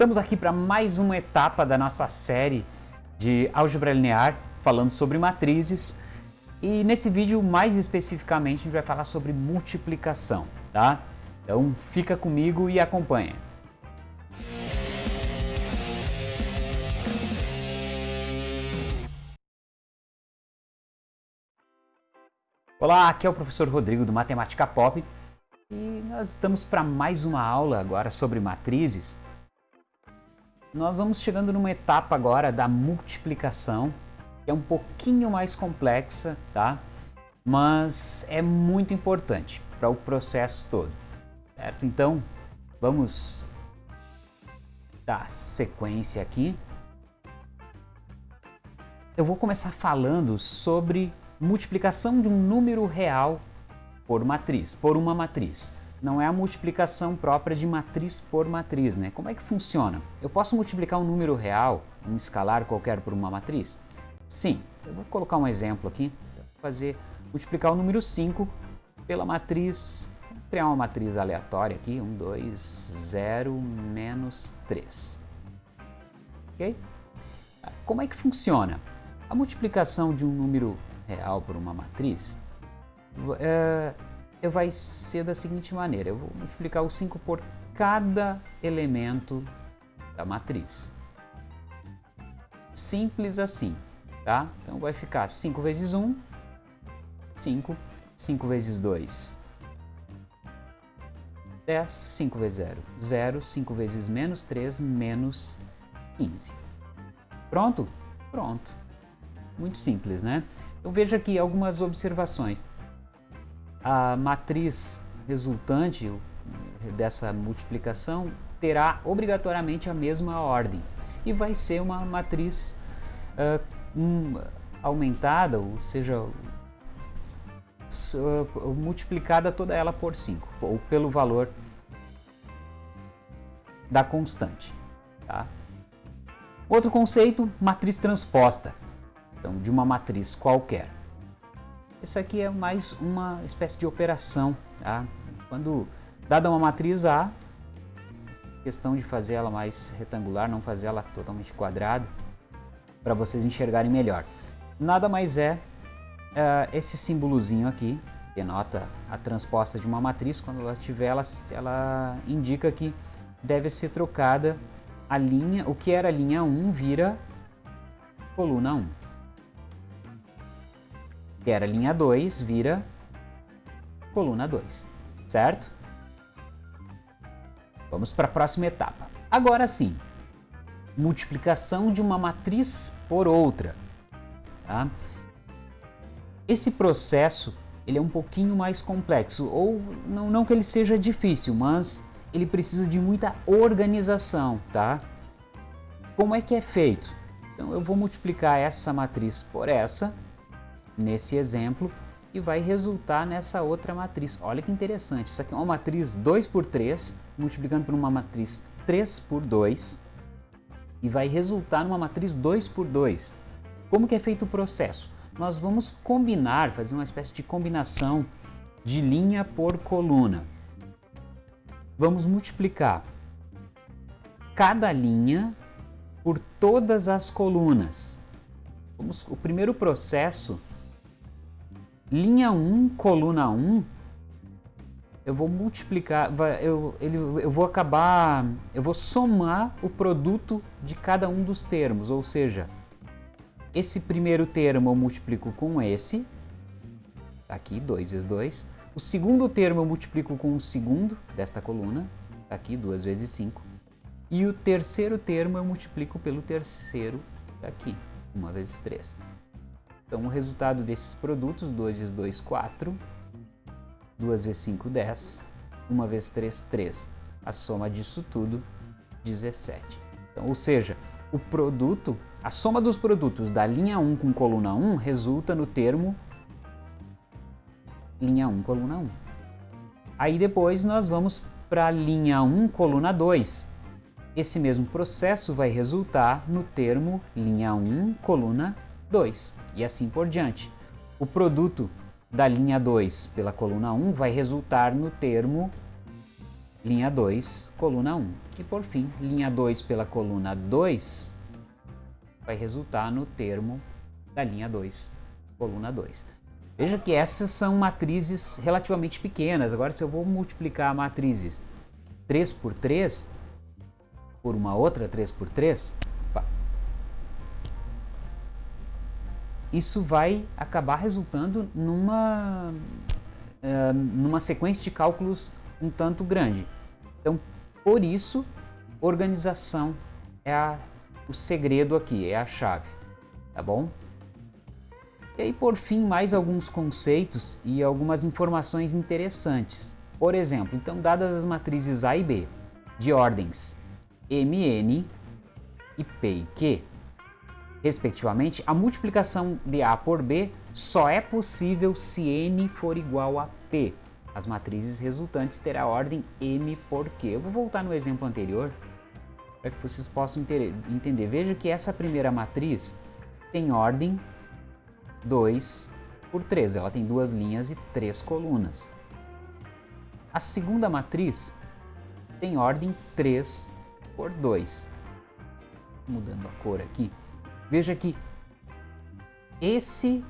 Estamos aqui para mais uma etapa da nossa série de álgebra linear, falando sobre matrizes. E nesse vídeo, mais especificamente, a gente vai falar sobre multiplicação, tá? Então fica comigo e acompanha. Olá, aqui é o professor Rodrigo do Matemática Pop e nós estamos para mais uma aula agora sobre matrizes nós vamos chegando numa etapa agora da multiplicação, que é um pouquinho mais complexa, tá? Mas é muito importante para o processo todo, certo? Então, vamos dar sequência aqui. Eu vou começar falando sobre multiplicação de um número real por matriz, por uma matriz não é a multiplicação própria de matriz por matriz, né? Como é que funciona? Eu posso multiplicar um número real, um escalar qualquer por uma matriz? Sim, eu vou colocar um exemplo aqui, vou fazer, multiplicar o número 5 pela matriz, vou criar uma matriz aleatória aqui, 1, 2, 0, menos 3. Ok? Como é que funciona? A multiplicação de um número real por uma matriz é, vai ser da seguinte maneira, eu vou multiplicar o 5 por cada elemento da matriz. Simples assim, tá? Então vai ficar 5 vezes 1, 5, 5 vezes 2, 10, 5 vezes 0, 0, 5 vezes menos 3, menos 15. Pronto? Pronto. Muito simples, né? Então veja aqui algumas observações a matriz resultante dessa multiplicação terá obrigatoriamente a mesma ordem e vai ser uma matriz uh, um, aumentada, ou seja, multiplicada toda ela por 5, ou pelo valor da constante. Tá? Outro conceito, matriz transposta, então, de uma matriz qualquer. Isso aqui é mais uma espécie de operação. Tá? Quando dada uma matriz A, questão de fazer ela mais retangular, não fazer ela totalmente quadrada, para vocês enxergarem melhor. Nada mais é uh, esse símbolozinho aqui, denota a transposta de uma matriz, quando ela tiver, ela, ela indica que deve ser trocada a linha, o que era linha 1 vira coluna 1 que era linha 2, vira coluna 2, certo? Vamos para a próxima etapa. Agora sim, multiplicação de uma matriz por outra. Tá? Esse processo ele é um pouquinho mais complexo, ou não, não que ele seja difícil, mas ele precisa de muita organização, tá? Como é que é feito? Então eu vou multiplicar essa matriz por essa, nesse exemplo e vai resultar nessa outra matriz. Olha que interessante, isso aqui é uma matriz 2 por 3, multiplicando por uma matriz 3 por 2 e vai resultar numa matriz 2 por 2. Como que é feito o processo? Nós vamos combinar, fazer uma espécie de combinação de linha por coluna. Vamos multiplicar cada linha por todas as colunas. Vamos, o primeiro processo linha 1, coluna 1, eu vou multiplicar, eu, ele, eu vou acabar, eu vou somar o produto de cada um dos termos, ou seja, esse primeiro termo eu multiplico com esse, tá aqui, 2 vezes 2, o segundo termo eu multiplico com o segundo desta coluna, tá aqui, 2 vezes 5, e o terceiro termo eu multiplico pelo terceiro aqui, 1 vezes 3. Então, o resultado desses produtos, 2 vezes 2, 4, 2 vezes 5, 10, 1 vezes 3, 3. A soma disso tudo, 17. Então, ou seja, o produto, a soma dos produtos da linha 1 com coluna 1 resulta no termo linha 1, coluna 1. Aí depois nós vamos para a linha 1, coluna 2. Esse mesmo processo vai resultar no termo linha 1, coluna 2 e assim por diante. O produto da linha 2 pela coluna 1 vai resultar no termo linha 2, coluna 1. E por fim, linha 2 pela coluna 2 vai resultar no termo da linha 2, coluna 2. Veja que essas são matrizes relativamente pequenas. Agora, se eu vou multiplicar matrizes 3 por 3 por uma outra 3 por 3, isso vai acabar resultando numa, uh, numa sequência de cálculos um tanto grande. Então, por isso, organização é a, o segredo aqui, é a chave, tá bom? E aí, por fim, mais alguns conceitos e algumas informações interessantes. Por exemplo, então, dadas as matrizes A e B, de ordens MN e P e Q, respectivamente, a multiplicação de A por B só é possível se N for igual a P. As matrizes resultantes terão a ordem M por Q. Eu vou voltar no exemplo anterior para que vocês possam entender. Veja que essa primeira matriz tem ordem 2 por 3. Ela tem duas linhas e três colunas. A segunda matriz tem ordem 3 por 2. Mudando a cor aqui. Veja que esse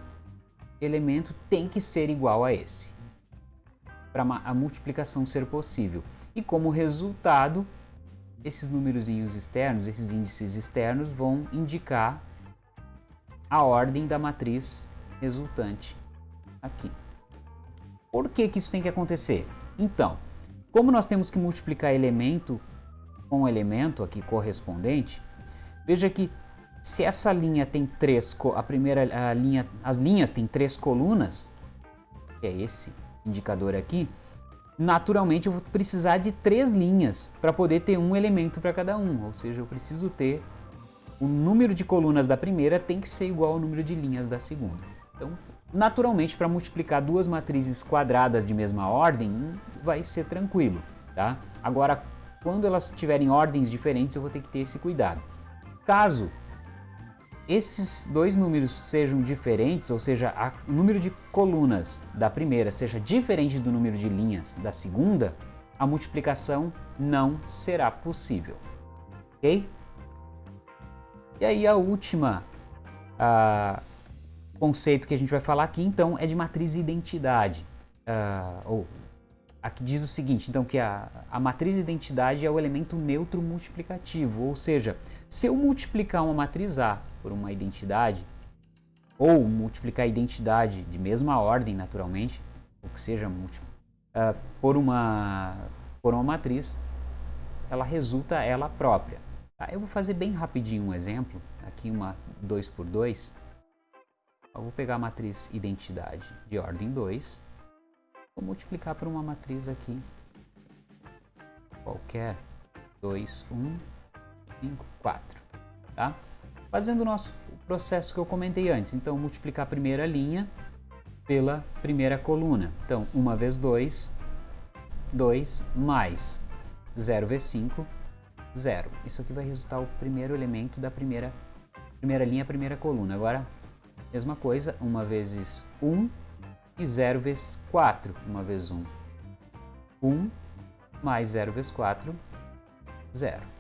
elemento tem que ser igual a esse para a multiplicação ser possível. E como resultado, esses números externos, esses índices externos vão indicar a ordem da matriz resultante aqui. Por que, que isso tem que acontecer? Então, como nós temos que multiplicar elemento com elemento aqui correspondente, veja que se essa linha tem três, a primeira a linha, as linhas têm três colunas, que é esse indicador aqui, naturalmente eu vou precisar de três linhas para poder ter um elemento para cada um, ou seja, eu preciso ter o número de colunas da primeira tem que ser igual ao número de linhas da segunda. Então, naturalmente, para multiplicar duas matrizes quadradas de mesma ordem, vai ser tranquilo, tá? Agora, quando elas tiverem ordens diferentes, eu vou ter que ter esse cuidado. Caso esses dois números sejam diferentes, ou seja, o número de colunas da primeira seja diferente do número de linhas da segunda, a multiplicação não será possível. Ok? E aí a última a, conceito que a gente vai falar aqui, então, é de matriz identidade. Uh, ou aqui diz o seguinte, então, que a, a matriz identidade é o elemento neutro multiplicativo, ou seja, se eu multiplicar uma matriz A por uma identidade, ou multiplicar a identidade de mesma ordem, naturalmente, ou que seja uh, por, uma, por uma matriz, ela resulta ela própria. Tá? Eu vou fazer bem rapidinho um exemplo, aqui uma 2 por 2. Eu vou pegar a matriz identidade de ordem 2, vou multiplicar por uma matriz aqui qualquer, 2, 1, 5, 4, tá? fazendo o nosso processo que eu comentei antes. Então, multiplicar a primeira linha pela primeira coluna. Então, 1 vezes 2, 2 mais 0 vezes 5, 0. Isso aqui vai resultar o primeiro elemento da primeira, primeira linha, primeira coluna. Agora, mesma coisa, 1 vezes 1 e 0 vezes 4. 1 vezes 1, 1 mais 0 vezes 4, 0.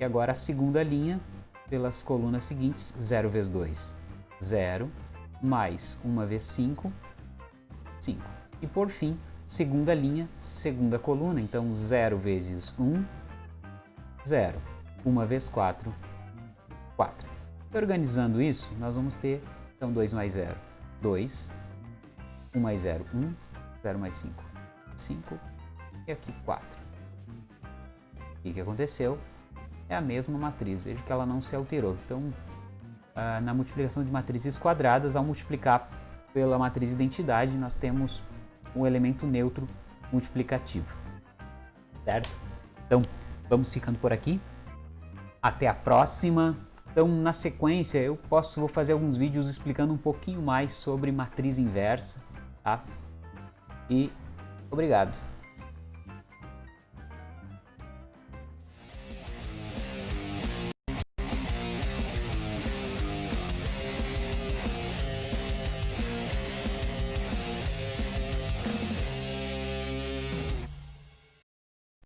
E agora a segunda linha, pelas colunas seguintes, 0 vezes 2, 0, mais 1 vezes 5, 5. E por fim, segunda linha, segunda coluna, então 0 vezes 1, 0. 1 vezes 4, 4. E organizando isso, nós vamos ter, então 2 mais 0, 2, 1 mais 0, 1, 0 mais 5, 5, e aqui 4. O que aconteceu? É a mesma matriz, veja que ela não se alterou. Então, ah, na multiplicação de matrizes quadradas, ao multiplicar pela matriz identidade, nós temos um elemento neutro multiplicativo, certo? Então, vamos ficando por aqui. Até a próxima. Então, na sequência, eu posso vou fazer alguns vídeos explicando um pouquinho mais sobre matriz inversa, tá? E obrigado.